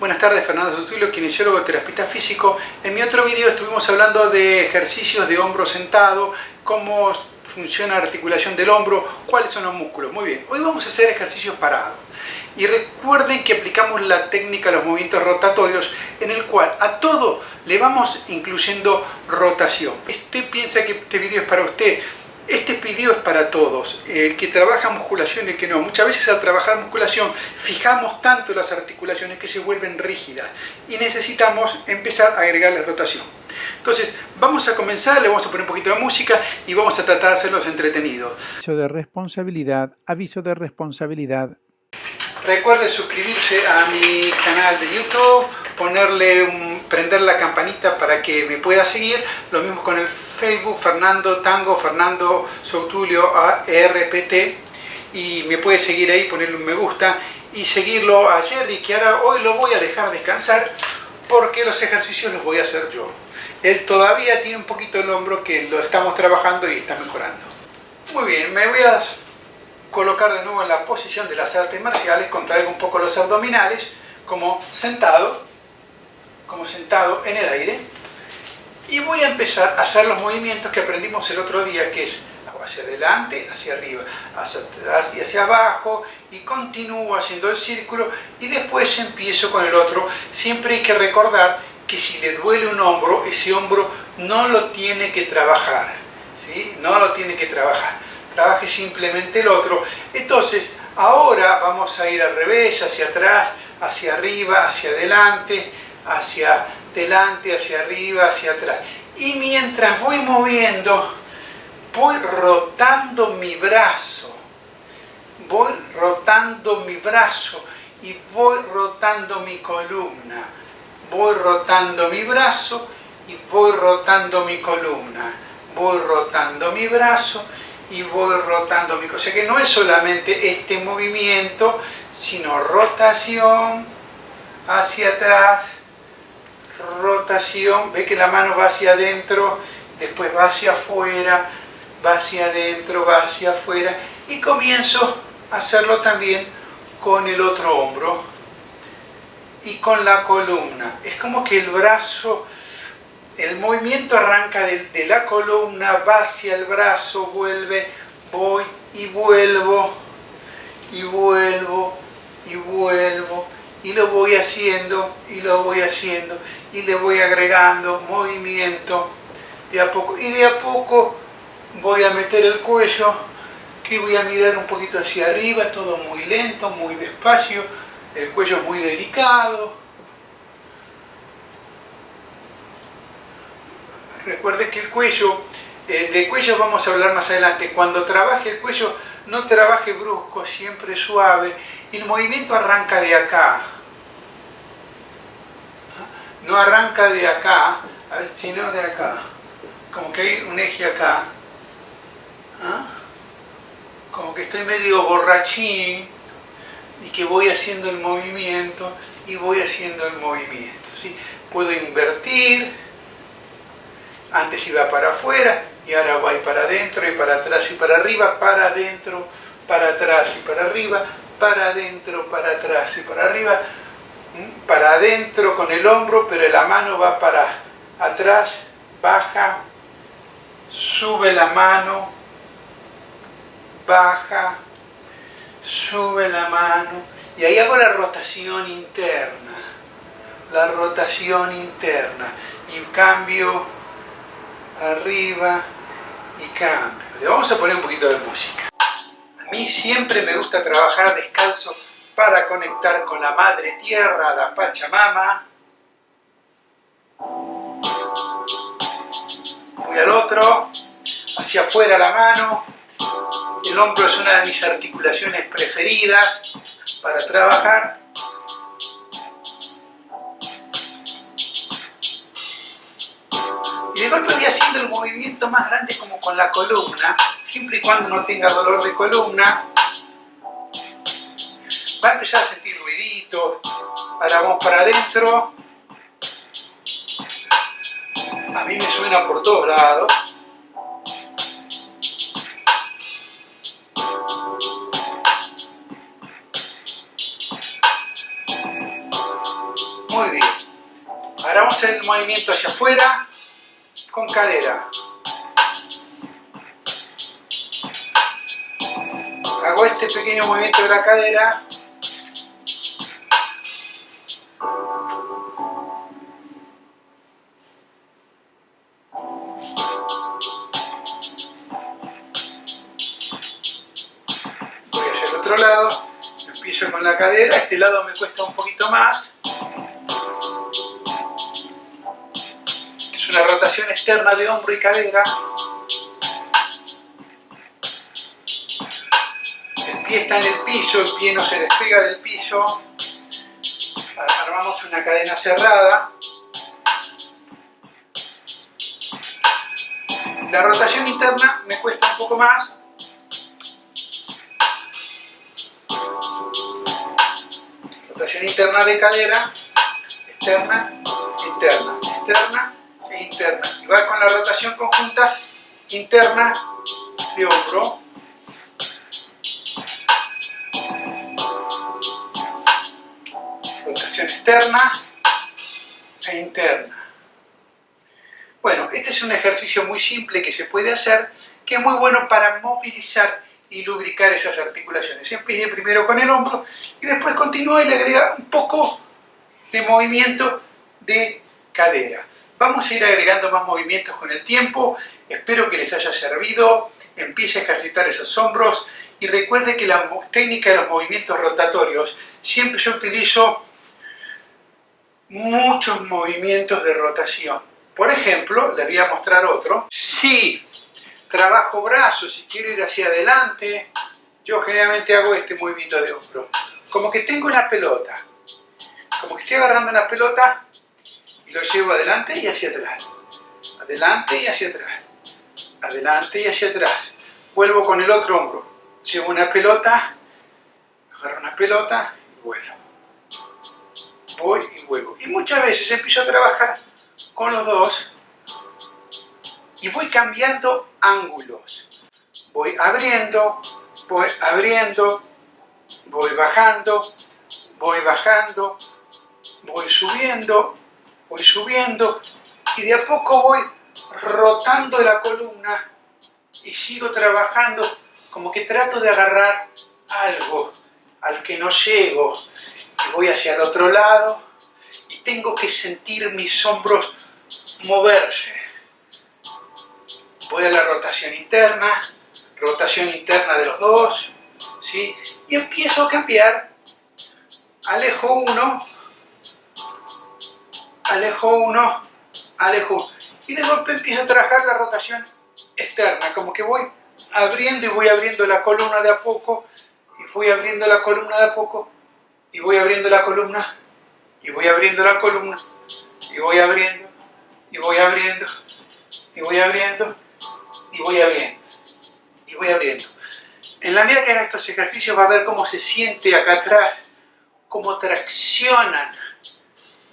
Buenas tardes, Fernando Sutulio, kinesiólogo, terapista físico. En mi otro video estuvimos hablando de ejercicios de hombro sentado, cómo funciona la articulación del hombro, cuáles son los músculos. Muy bien, hoy vamos a hacer ejercicios parados. Y recuerden que aplicamos la técnica de los movimientos rotatorios en el cual a todo le vamos incluyendo rotación. Usted piensa que este video es para usted, este video es para todos, el que trabaja musculación y el que no. Muchas veces al trabajar musculación fijamos tanto las articulaciones que se vuelven rígidas y necesitamos empezar a agregarle rotación. Entonces, vamos a comenzar, le vamos a poner un poquito de música y vamos a tratar de hacerlos entretenidos. Aviso de responsabilidad, aviso de responsabilidad. Recuerde suscribirse a mi canal de YouTube, ponerle un, prender la campanita para que me pueda seguir. Lo mismo con el Facebook, Fernando Tango, Fernando Soutulio ARPT. Y me puede seguir ahí, ponerle un me gusta y seguirlo a Jerry, que ahora hoy lo voy a dejar descansar porque los ejercicios los voy a hacer yo. Él todavía tiene un poquito el hombro que lo estamos trabajando y está mejorando. Muy bien, me voy a colocar de nuevo en la posición de las artes marciales, contraigo un poco los abdominales, como sentado, como sentado en el aire, y voy a empezar a hacer los movimientos que aprendimos el otro día, que es hacia adelante, hacia arriba, hacia y hacia abajo, y continúo haciendo el círculo, y después empiezo con el otro. Siempre hay que recordar que si le duele un hombro, ese hombro no lo tiene que trabajar, ¿sí? No lo tiene que trabajar trabaje simplemente el otro. Entonces, ahora vamos a ir al revés, hacia atrás, hacia arriba, hacia adelante, hacia adelante, hacia arriba, hacia atrás. Y mientras voy moviendo, voy rotando mi brazo, voy rotando mi brazo y voy rotando mi columna. Voy rotando mi brazo y voy rotando mi columna. Voy rotando mi brazo y voy rotando mi cosa. O sea que no es solamente este movimiento, sino rotación hacia atrás, rotación, ve que la mano va hacia adentro, después va hacia afuera, va hacia adentro, va hacia afuera, y comienzo a hacerlo también con el otro hombro y con la columna. Es como que el brazo el movimiento arranca de, la columna, va hacia el brazo, vuelve, voy y vuelvo, y vuelvo, y vuelvo, y lo voy haciendo, y lo voy haciendo, y le voy agregando movimiento de a poco. Y de a poco voy a meter el cuello, que voy a mirar un poquito hacia arriba, todo muy lento, muy despacio, el cuello muy delicado, Recuerde que el cuello, eh, de cuello vamos a hablar más adelante, cuando trabaje el cuello no trabaje brusco, siempre suave, y el movimiento arranca de acá, no arranca de acá, sino de acá, como que hay un eje acá, ¿ah? como que estoy medio borrachín y que voy haciendo el movimiento y voy haciendo el movimiento. ¿sí? Puedo invertir, antes iba para afuera y ahora va para adentro y para atrás y para arriba, para adentro, para atrás y para arriba, para adentro, para atrás y para arriba, para adentro con el hombro, pero la mano va para atrás, baja, sube la mano, baja, sube la mano, y ahí hago la rotación interna, la rotación interna, y cambio arriba y cambio. Le vamos a poner un poquito de música. A mí siempre me gusta trabajar descalzo para conectar con la Madre Tierra, la Pachamama. Voy al otro, hacia afuera la mano. El hombro es una de mis articulaciones preferidas para trabajar. Y de golpe voy haciendo el movimiento más grande como con la columna, siempre y cuando no tenga dolor de columna. Va a empezar a sentir ruiditos. Ahora vamos para adentro. A mí me suena por todos lados. Muy bien. Ahora vamos a hacer el movimiento hacia afuera con cadera. Hago este pequeño movimiento de la cadera. Voy hacia el otro lado. Empiezo con la cadera. Este lado me cuesta un poquito más. Una rotación externa de hombro y cadera. pie está en el piso, el pie no se despega del piso. Armamos una cadena cerrada. La rotación interna me cuesta un poco más. Rotación interna de cadera, externa, interna, externa interna. Va con la rotación conjunta interna de hombro. externa e interna. Bueno, este es un ejercicio muy simple que se puede hacer, que es muy bueno para movilizar y lubricar esas articulaciones. Empiece primero con el hombro y después continúa y le agrega un poco de movimiento de cadera. Vamos a ir agregando más movimientos con el tiempo, espero que les haya servido, empiece a ejercitar esos hombros y recuerde que la técnica de los movimientos rotatorios siempre yo utilizo muchos movimientos de rotación. Por ejemplo, le voy a mostrar otro. Si trabajo brazos y quiero ir hacia adelante, yo generalmente hago este movimiento de hombro. Como que tengo una pelota. Como que estoy agarrando una pelota y lo llevo adelante y hacia atrás. Adelante y hacia atrás. Adelante y hacia atrás. Vuelvo con el otro hombro. Llevo una pelota, agarro una pelota y vuelvo voy y vuelvo. Y muchas veces empiezo a trabajar con los dos y voy cambiando ángulos. Voy abriendo, voy abriendo, voy bajando, voy bajando, voy subiendo, voy subiendo y de a poco voy rotando la columna y sigo trabajando como que trato de agarrar algo al que no llego voy hacia el otro lado y tengo que sentir mis hombros moverse. Voy a la rotación interna, rotación interna de los dos, ¿sí? y empiezo a cambiar. Alejo uno, alejo uno, alejo uno. Y de golpe empiezo a trabajar la rotación externa, como que voy abriendo y voy abriendo la columna de a poco, y voy abriendo la columna de a poco, y voy abriendo la columna, y voy abriendo la columna, y voy abriendo, y voy abriendo, y voy abriendo, y voy abriendo, y voy abriendo. En la medida que haga estos ejercicios va a ver cómo se siente acá atrás, cómo traccionan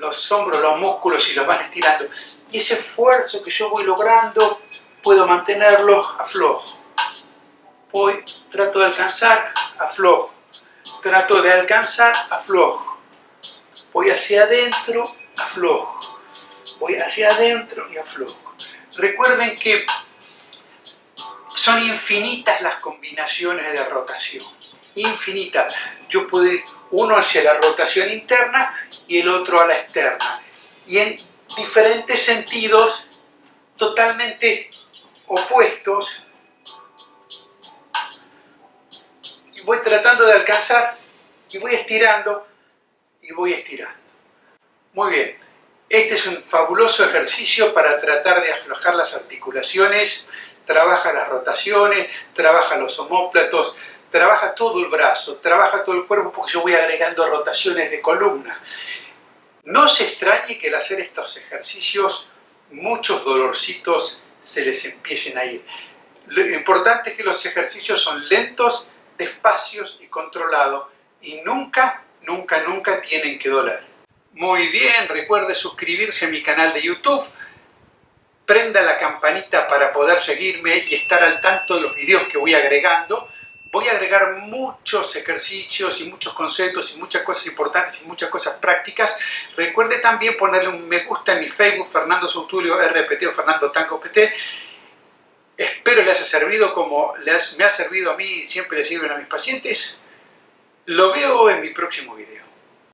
los hombros, los músculos y los van estirando. Y ese esfuerzo que yo voy logrando, puedo mantenerlo a flojo. Voy, trato de alcanzar, aflojo trato de alcanzar, aflojo. Voy hacia adentro, aflojo. Voy hacia adentro y aflojo. Recuerden que son infinitas las combinaciones de rotación. Infinitas. Yo puedo uno hacia la rotación interna y el otro a la externa. Y en diferentes sentidos totalmente opuestos voy tratando de alcanzar y voy estirando y voy estirando. Muy bien, este es un fabuloso ejercicio para tratar de aflojar las articulaciones, trabaja las rotaciones, trabaja los homóplatos, trabaja todo el brazo, trabaja todo el cuerpo porque yo voy agregando rotaciones de columna. No se extrañe que al hacer estos ejercicios muchos dolorcitos se les empiecen a ir. Lo importante es que los ejercicios son lentos despacios y controlados y nunca, nunca, nunca tienen que doler. Muy bien, recuerde suscribirse a mi canal de YouTube, prenda la campanita para poder seguirme y estar al tanto de los videos que voy agregando. Voy a agregar muchos ejercicios y muchos conceptos y muchas cosas importantes y muchas cosas prácticas. Recuerde también ponerle un me gusta en mi Facebook, Fernando Soutulio RPT o Fernando Tango PT. Espero le haya servido como me ha servido a mí y siempre le sirven a mis pacientes. Lo veo en mi próximo video.